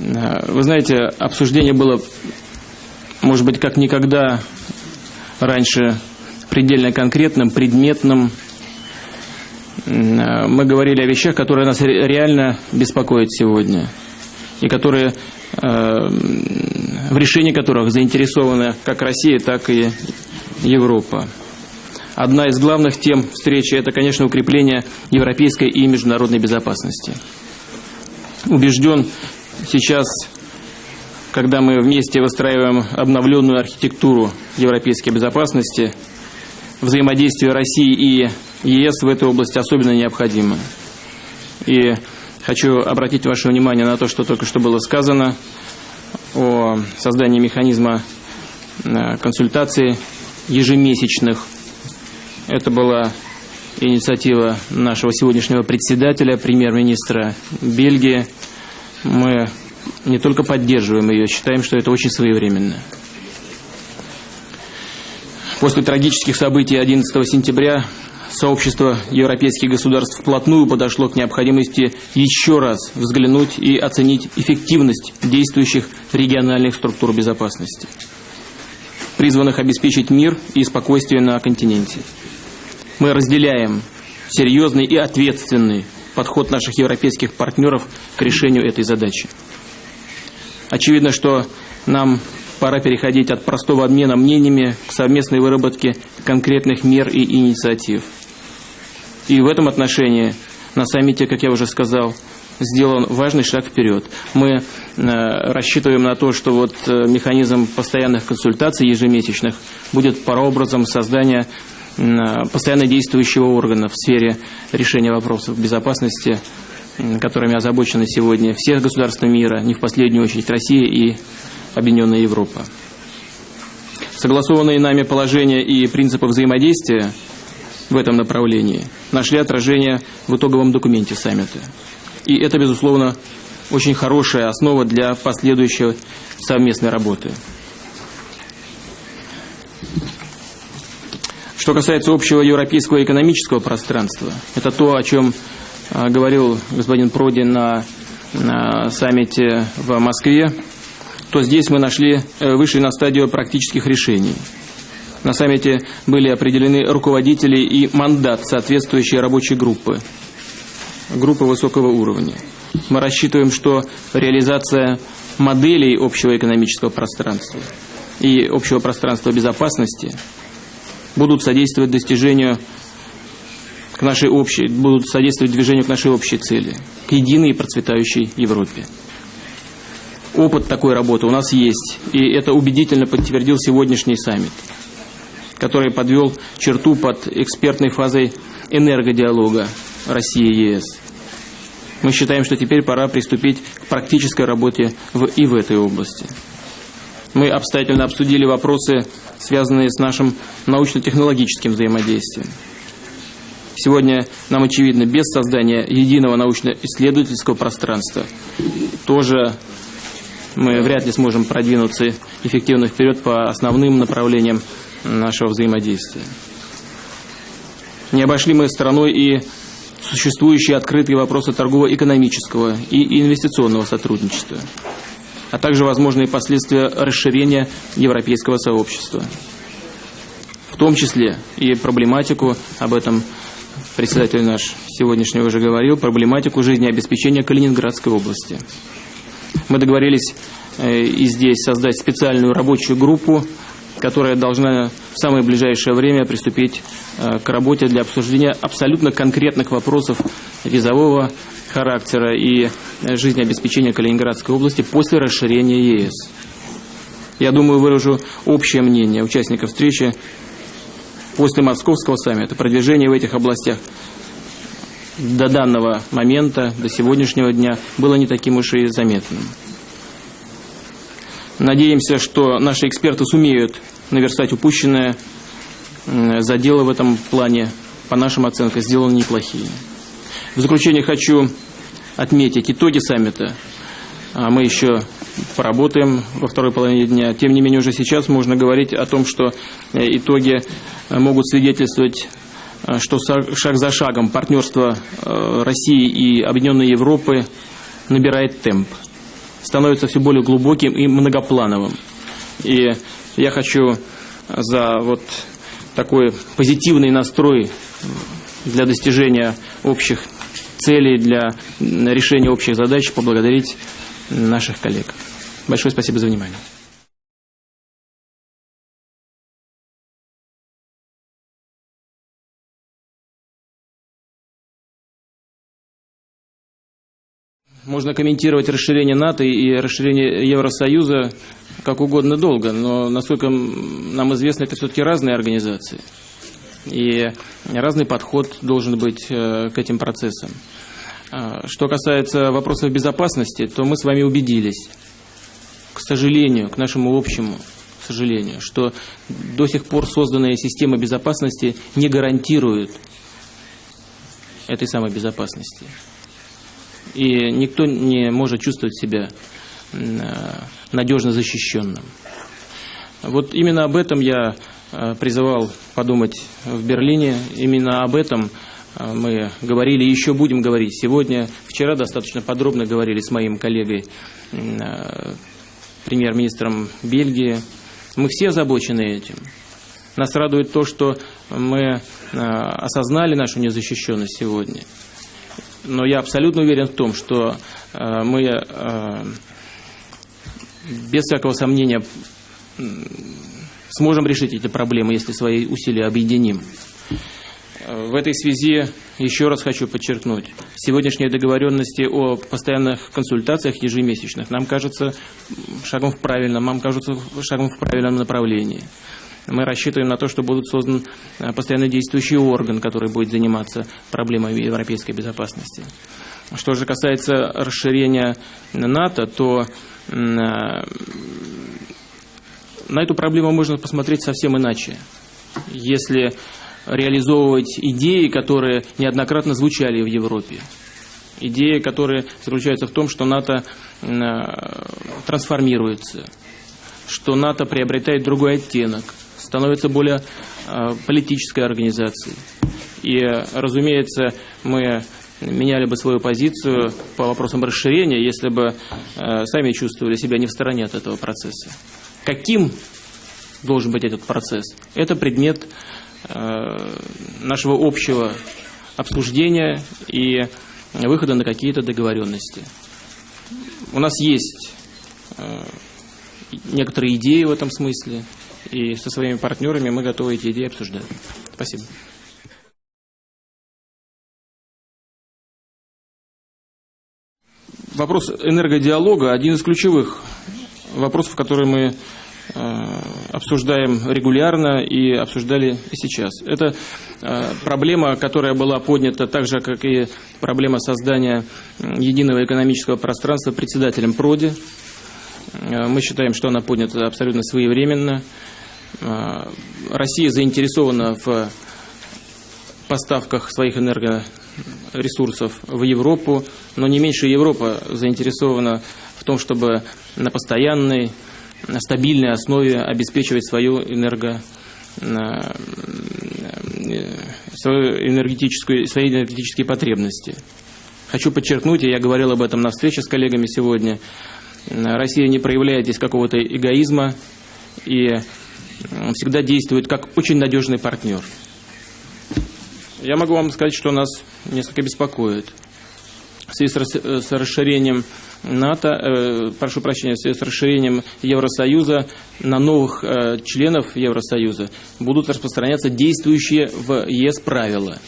Э, вы знаете, обсуждение было, может быть, как никогда раньше предельно конкретным, предметным. Э, мы говорили о вещах, которые нас реально беспокоят сегодня и которые в решении которых заинтересованы как Россия, так и Европа. Одна из главных тем встречи – это, конечно, укрепление европейской и международной безопасности. Убежден, сейчас, когда мы вместе выстраиваем обновленную архитектуру европейской безопасности, взаимодействие России и ЕС в этой области особенно необходимо. И хочу обратить ваше внимание на то, что только что было сказано о создании механизма э, консультаций ежемесячных это была инициатива нашего сегодняшнего председателя, премьер-министра Бельгии. Мы не только поддерживаем ее, считаем, что это очень своевременно. После трагических событий 11 сентября сообщество европейских государств вплотную подошло к необходимости еще раз взглянуть и оценить эффективность действующих региональных структур безопасности, призванных обеспечить мир и спокойствие на континенте мы разделяем серьезный и ответственный подход наших европейских партнеров к решению этой задачи. Очевидно, что нам пора переходить от простого обмена мнениями к совместной выработке конкретных мер и инициатив. И в этом отношении на саммите, как я уже сказал, сделан важный шаг вперед. Мы э, рассчитываем на то, что вот э, механизм постоянных консультаций ежемесячных будет прообразом создания постоянно действующего органа в сфере решения вопросов безопасности, которыми озабочены сегодня все государства мира, не в последнюю очередь Россия и Объединенная Европа. Согласованные нами положения и принципы взаимодействия в этом направлении нашли отражение в итоговом документе саммита. И это, безусловно, очень хорошая основа для последующей совместной работы. Что касается общего европейского экономического пространства, это то, о чем а, говорил господин Проди на, на саммите в Москве, то здесь мы нашли, э, вышли на стадию практических решений. На саммите были определены руководители и мандат соответствующей рабочей группы, группы высокого уровня. Мы рассчитываем, что реализация моделей общего экономического пространства и общего пространства безопасности – будут содействовать достижению к нашей общей, будут содействовать движению к нашей общей цели, к единой и процветающей Европе. Опыт такой работы у нас есть, и это убедительно подтвердил сегодняшний саммит, который подвел черту под экспертной фазой энергодиалога России и ЕС. Мы считаем, что теперь пора приступить к практической работе в, и в этой области. Мы обстоятельно обсудили вопросы, связанные с нашим научно-технологическим взаимодействием. Сегодня нам очевидно, без создания единого научно-исследовательского пространства тоже мы вряд ли сможем продвинуться эффективно вперед по основным направлениям нашего взаимодействия. Не обошли мы стороной и существующие открытые вопросы торгово-экономического и инвестиционного сотрудничества а также возможные последствия расширения европейского сообщества. В том числе и проблематику, об этом председатель наш сегодняшний уже говорил, проблематику жизнеобеспечения Калининградской области. Мы договорились э, и здесь создать специальную рабочую группу, которая должна в самое ближайшее время приступить э, к работе для обсуждения абсолютно конкретных вопросов визового характера и жизнеобеспечения Калининградской области после расширения ЕС. Я думаю, выражу общее мнение участников встречи после Московского саммита. Продвижение в этих областях до данного момента, до сегодняшнего дня, было не таким уж и заметным. Надеемся, что наши эксперты сумеют наверстать упущенное. Заделы в этом плане, по нашим оценкам, сделаны неплохие. В заключение хочу отметить итоги саммита. А мы еще поработаем во второй половине дня. Тем не менее, уже сейчас можно говорить о том, что э, итоги э, могут свидетельствовать, э, что шаг за шагом партнерство России и Объединенной Европы набирает темп. становится все более глубоким и многоплановым. И я хочу за вот такой позитивный настрой для достижения общих целей, для решения общих задач поблагодарить наших коллег. Большое спасибо за внимание. Можно комментировать расширение НАТО и расширение Евросоюза как угодно долго, но, насколько нам известно, это все-таки разные организации. И разный подход должен быть э, к этим процессам. А, что касается вопросов безопасности, то мы с вами убедились, к сожалению, к нашему общему сожалению, что до сих пор созданная система безопасности не гарантирует этой самой безопасности и никто не может чувствовать себя э, надежно защищенным. Вот именно об этом я э, призывал подумать в Берлине, именно об этом э, мы говорили и еще будем говорить сегодня. Вчера достаточно подробно говорили с моим коллегой, премьер-министром Бельгии. Мы все озабочены этим. Нас радует то, что мы осознали нашу незащищенность сегодня – но я абсолютно уверен в том, что э, мы э, без всякого сомнения сможем решить эти проблемы, если свои усилия объединим. В этой связи еще раз хочу подчеркнуть, сегодняшние договоренности о постоянных консультациях ежемесячных нам кажется шагом в правильном, нам кажется шагом в правильном направлении. Мы рассчитываем на то, что будет создан э, постоянно действующий орган, который будет заниматься проблемами европейской безопасности. Что же касается расширения НАТО, то э, на эту проблему можно посмотреть совсем иначе. Если реализовывать идеи, которые неоднократно звучали в Европе. Идеи, которые заключаются в том, что НАТО э, трансформируется, что НАТО приобретает другой оттенок, становится более э, политической организацией. И, разумеется, мы меняли бы свою позицию по вопросам расширения, если бы э, сами чувствовали себя не в стороне от этого процесса. Каким должен быть этот процесс? Это предмет э, нашего общего обсуждения и выхода на какие-то договоренности. У нас есть некоторые идеи в этом смысле. И со своими партнерами мы готовы эти идеи обсуждать. Спасибо. Вопрос энергодиалога – один из ключевых вопросов, которые мы э, обсуждаем регулярно и обсуждали и сейчас. Это э, проблема, которая была поднята так же, как и проблема создания единого экономического пространства председателем ПРОДИ. Э, мы считаем, что она поднята абсолютно своевременно. Россия заинтересована в поставках своих энергоресурсов в Европу, но не меньше Европа заинтересована в том, чтобы на постоянной, на стабильной основе обеспечивать свою энерго свою энергетическую, свои энергетические потребности. Хочу подчеркнуть, и я говорил об этом на встрече с коллегами сегодня, Россия не проявляет здесь какого-то эгоизма и всегда действует как очень надежный партнер. Я могу вам сказать, что нас несколько беспокоит. Связи с расширением НАТО, э, прошу прощения, в связи с расширением Евросоюза на новых э, членов Евросоюза будут распространяться действующие в ЕС правила,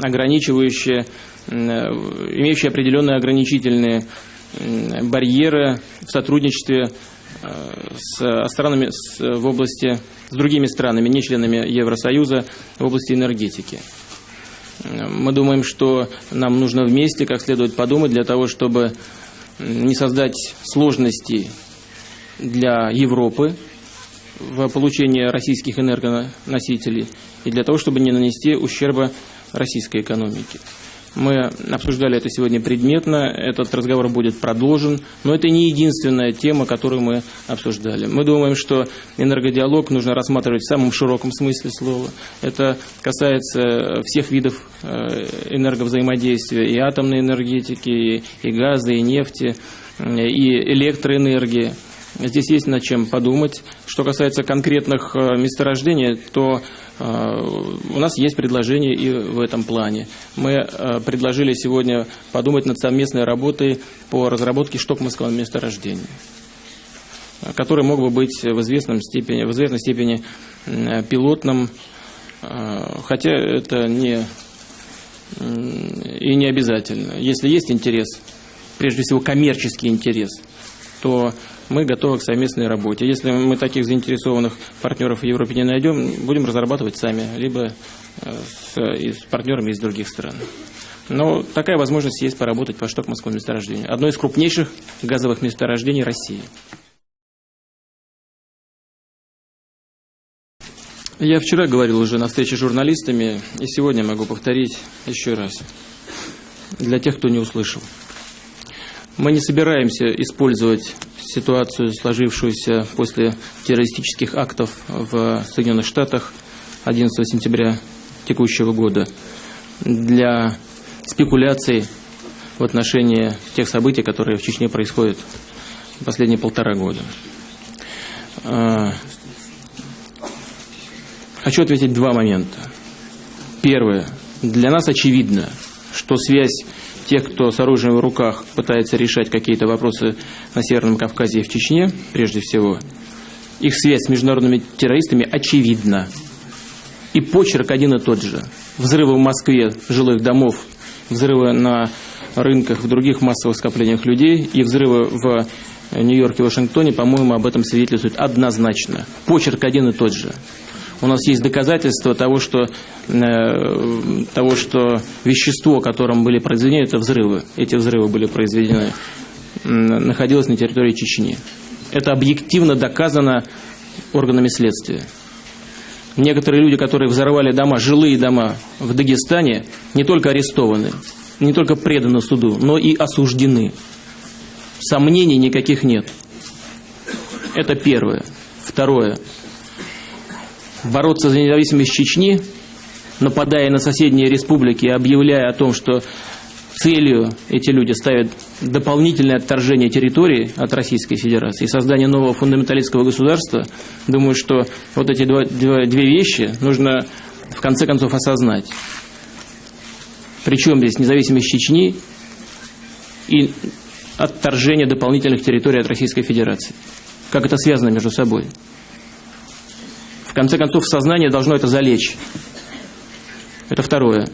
ограничивающие, э, имеющие определенные ограничительные барьеры в сотрудничестве с странами в области, с другими странами, не членами Евросоюза в области энергетики. Мы думаем, что нам нужно вместе как следует подумать для того, чтобы не создать сложностей для Европы в получении российских энергоносителей и для того, чтобы не нанести ущерба российской экономике. Мы обсуждали это сегодня предметно, этот разговор будет продолжен, но это не единственная тема, которую мы обсуждали. Мы думаем, что энергодиалог нужно рассматривать в самом широком смысле слова. Это касается всех видов э, энерговзаимодействия, и атомной энергетики, и газа, и нефти, и электроэнергии. Здесь есть над чем подумать. Что касается конкретных э, месторождений, то э, у нас есть предложение и в этом плане. Мы э, предложили сегодня подумать над совместной работой по разработке штокманского месторождения который мог бы быть в, известном степени, в известной степени пилотным, хотя это не, и не обязательно. Если есть интерес, прежде всего коммерческий интерес, то мы готовы к совместной работе. Если мы таких заинтересованных партнеров в Европе не найдем, будем разрабатывать сами, либо э, с, с партнерами из других стран. Но такая возможность есть поработать по Штокманскому месторождению. Одно из крупнейших газовых месторождений России. Я вчера говорил уже на встрече с журналистами, и сегодня могу повторить еще раз, для тех, кто не услышал. Мы не собираемся использовать ситуацию, сложившуюся после террористических актов в Соединенных Штатах 11 сентября текущего года для спекуляций в отношении тех событий, которые в Чечне происходят последние полтора года. А, хочу ответить два момента. Первое. Для нас очевидно, что связь тех, кто с оружием в руках пытается решать какие-то вопросы на Северном Кавказе и в Чечне, прежде всего, их связь с международными террористами очевидна. И почерк один и тот же. Взрывы в Москве жилых домов, взрывы на рынках, в других массовых скоплениях людей и взрывы в Нью-Йорке и Вашингтоне, по-моему, об этом свидетельствуют однозначно. Почерк один и тот же у нас есть доказательства того, что, э, того, что вещество, которым были произведены, это взрывы. Эти взрывы были произведены, находилось на территории Чечни. Это объективно доказано органами следствия. Некоторые люди, которые взорвали дома, жилые дома в Дагестане, не только арестованы, не только преданы суду, но и осуждены. Сомнений никаких нет. Это первое. Второе бороться за независимость Чечни, нападая на соседние республики и объявляя о том, что целью эти люди ставят дополнительное отторжение территории от Российской Федерации и создание нового фундаменталистского государства, думаю, что вот эти два, две вещи нужно в конце концов осознать. Причем здесь независимость Чечни и отторжение дополнительных территорий от Российской Федерации. Как это связано между собой? Конце концов, в сознание должно это залечь. Это второе.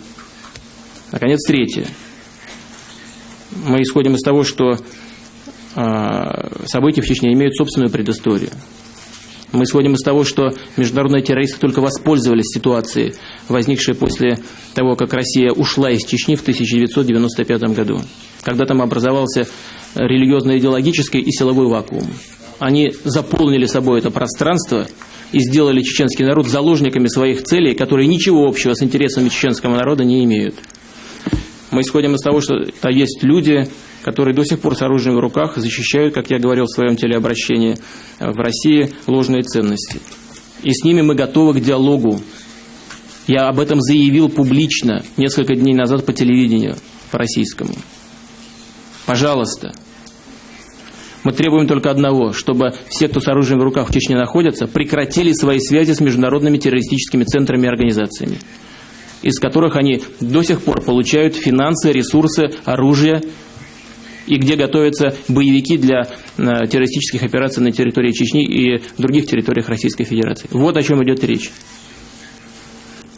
Наконец, третье. Мы исходим из того, что э, события в Чечне имеют собственную предысторию. Мы исходим из того, что международные террористы только воспользовались ситуацией, возникшей после того, как Россия ушла из Чечни в 1995 году, когда там образовался религиозно-идеологический и силовой вакуум. Они заполнили собой это пространство – и сделали чеченский народ заложниками своих целей, которые ничего общего с интересами чеченского народа не имеют. Мы исходим из того, что это есть люди, которые до сих пор с оружием в руках защищают, как я говорил в своем телеобращении, в России ложные ценности. И с ними мы готовы к диалогу. Я об этом заявил публично несколько дней назад по телевидению, по российскому. Пожалуйста, мы требуем только одного, чтобы все, кто с оружием в руках в Чечне находятся, прекратили свои связи с международными террористическими центрами и организациями, из которых они до сих пор получают финансы, ресурсы, оружие, и где готовятся боевики для э, террористических операций на территории Чечни и других территориях Российской Федерации. Вот о чем идет речь.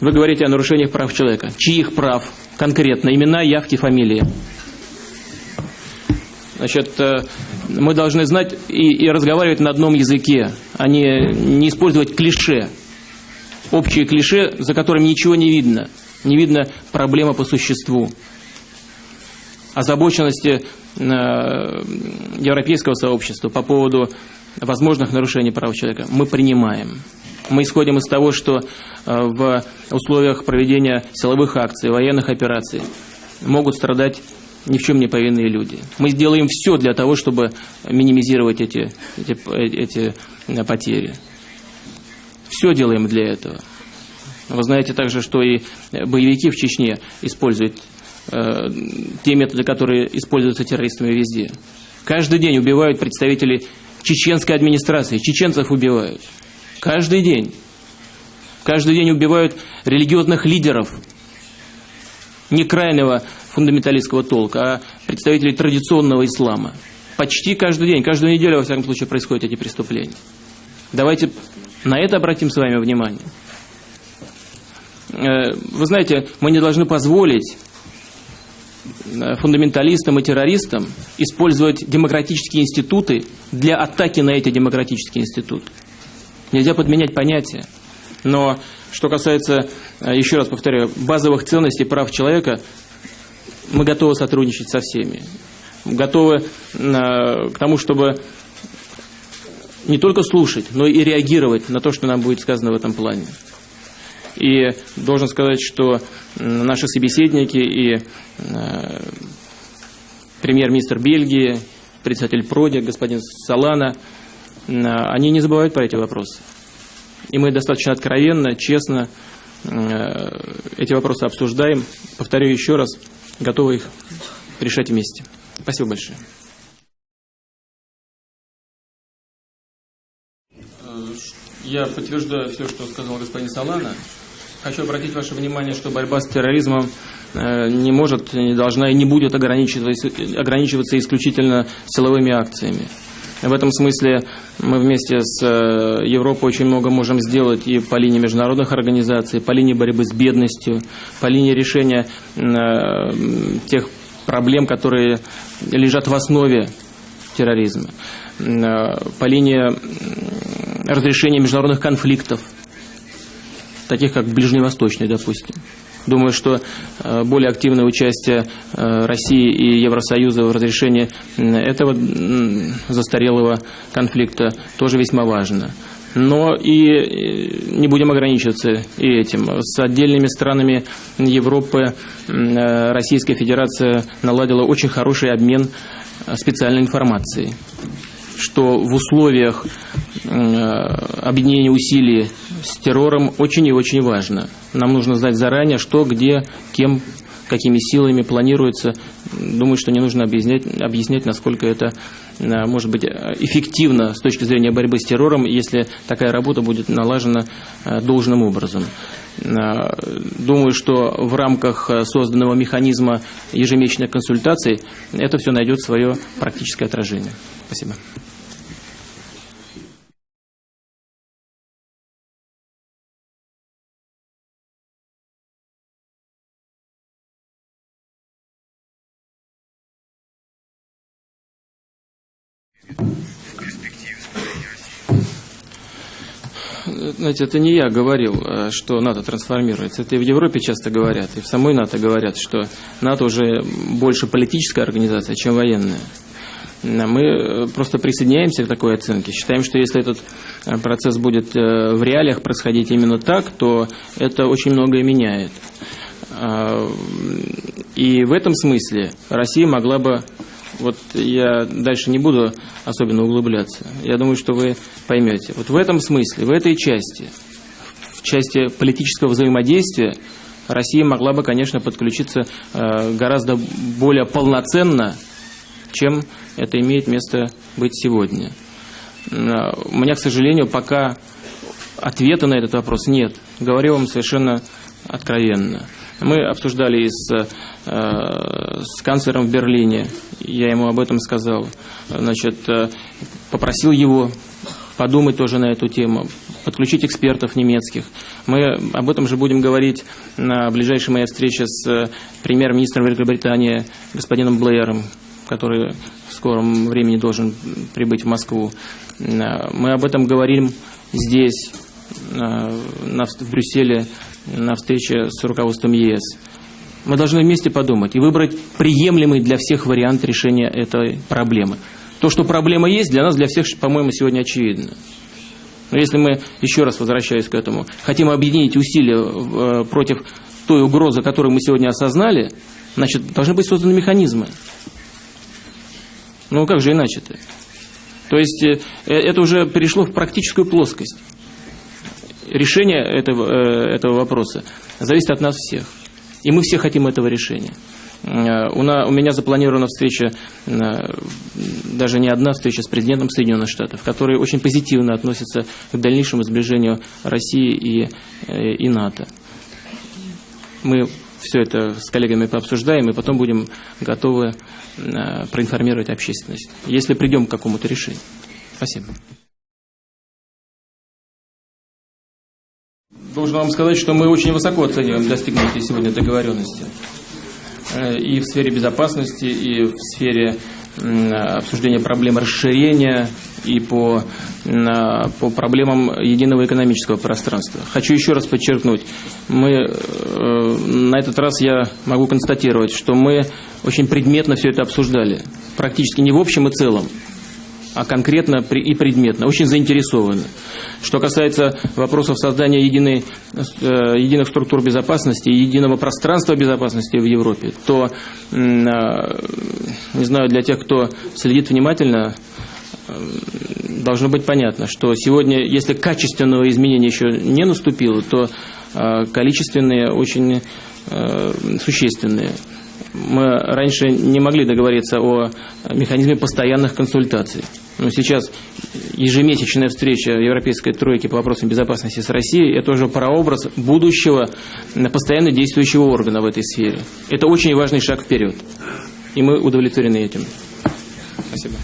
Вы говорите о нарушениях прав человека. Чьих прав? Конкретно. Имена, явки, фамилии. Значит, э, мы должны знать и, и разговаривать на одном языке, а не, не использовать клише. Общие клише, за которыми ничего не видно. Не видно проблемы по существу. Озабоченности э, европейского сообщества по поводу возможных нарушений прав человека мы принимаем. Мы исходим из того, что э, в условиях проведения силовых акций, военных операций могут страдать ни в чем не повинные люди. Мы сделаем все для того, чтобы минимизировать эти, эти, эти потери. Все делаем для этого. Вы знаете также, что и боевики в Чечне используют э, те методы, которые используются террористами везде. Каждый день убивают представителей чеченской администрации, чеченцев убивают. Каждый день. Каждый день убивают религиозных лидеров, не крайнего фундаменталистского толка, а представителей традиционного ислама. Почти каждый день, каждую неделю, во всяком случае, происходят эти преступления. Давайте на это обратим с вами внимание. Э, вы знаете, мы не должны позволить э, фундаменталистам и террористам использовать демократические институты для атаки на эти демократические институты. Нельзя подменять понятия. Но что касается, э, еще раз повторяю, базовых ценностей прав человека, мы готовы сотрудничать со всеми. Готовы к тому, чтобы не только слушать, но и реагировать на то, что нам будет сказано в этом плане. И должен сказать, что наши собеседники и э, премьер-министр Бельгии, председатель Проди, господин Салана, э, они не забывают про эти вопросы. И мы достаточно откровенно, честно э, эти вопросы обсуждаем. Повторю еще раз, готовы их решать вместе. Спасибо большое. Я подтверждаю все, что сказал господин Салана. Хочу обратить ваше внимание, что борьба с терроризмом э, не может, не должна и не будет ограничиваться, ограничиваться исключительно силовыми акциями. В этом смысле мы вместе с э, Европой очень много можем сделать и по линии международных организаций, по линии борьбы с бедностью, по линии решения э, тех проблем, которые лежат в основе терроризма, по линии разрешения международных конфликтов – таких как Ближневосточный, допустим. Думаю, что э, более активное участие э, России и Евросоюза в разрешении этого застарелого конфликта тоже весьма важно. Но и э, не будем ограничиваться и этим. С отдельными странами Европы Российская Федерация наладила очень хороший обмен специальной информацией что в условиях объединения усилий с террором очень и очень важно. Нам нужно знать заранее, что, где, кем, какими силами планируется. Думаю, что не нужно объяснять, объяснять насколько это э, может быть эффективно с точки зрения борьбы с террором, если такая работа будет налажена э, должным образом. Э, думаю, что в рамках созданного механизма ежемесячных консультаций это все найдет свое практическое отражение. Спасибо. Знаете, это не я говорил, э, что НАТО трансформируется. Это и в Европе часто говорят, и в самой НАТО говорят, что НАТО уже больше политическая организация, чем военная. Мы э, просто присоединяемся к такой оценке. Считаем, что если этот э, процесс будет в реалиях происходить именно так, то это очень многое меняет. И в этом смысле Россия могла бы вот я дальше не буду особенно углубляться. Я думаю, что вы поймете. Вот в этом смысле, в этой части, в части политического взаимодействия, Россия могла бы, конечно, подключиться э, гораздо более полноценно, чем это имеет место быть сегодня. Э, у меня, к сожалению, пока ответа на этот вопрос нет. Говорю вам совершенно откровенно. Мы обсуждали с, э, с канцлером в Берлине, я ему об этом сказал. Значит, э, попросил его подумать тоже на эту тему, подключить экспертов немецких. Мы об этом же будем говорить на ближайшей моей встрече с э, премьер-министром Великобритании господином Блэером, который в скором времени должен прибыть в Москву. Мы об этом говорим здесь, в Брюсселе, на встрече с руководством ЕС. Мы должны вместе подумать и выбрать приемлемый для всех вариант решения этой проблемы. То, что проблема есть, для нас, для всех, по-моему, сегодня очевидно. Но если мы, еще раз возвращаясь к этому, хотим объединить усилия э, против той угрозы, которую мы сегодня осознали, значит, должны быть созданы механизмы. Ну, как же иначе-то? То есть, э, это уже перешло в практическую плоскость. Решение этого, э, этого вопроса зависит от нас всех. И мы все хотим этого решения. Э, у, на, у меня запланирована встреча, даже не одна встреча с президентом Соединенных Штатов, который очень позитивно относится к дальнейшему сближению России и, и НАТО. Мы все это с коллегами пообсуждаем, и потом будем готовы э, проинформировать общественность, если придем к какому-то решению. Спасибо. Должен вам сказать, что мы очень высоко оцениваем достигнутые сегодня договоренности. Э, и в сфере безопасности, и в сфере обсуждения проблем расширения и по, по проблемам единого экономического пространства. Хочу еще раз подчеркнуть, мы, э, на этот раз я могу констатировать, что мы очень предметно все это обсуждали, практически не в общем и целом, а конкретно и предметно, очень заинтересованы. Что касается вопросов создания единой, э, единых структур безопасности единого пространства безопасности в Европе, то, э, не знаю, для тех, кто следит внимательно, э, должно быть понятно, что сегодня, если качественного изменения еще не наступило, то количественные очень существенные мы раньше не могли договориться о механизме постоянных консультаций. Но сейчас ежемесячная встреча Европейской тройки по вопросам безопасности с Россией – это уже прообраз будущего постоянно действующего органа в этой сфере. Это очень важный шаг вперед. И мы удовлетворены этим. Спасибо.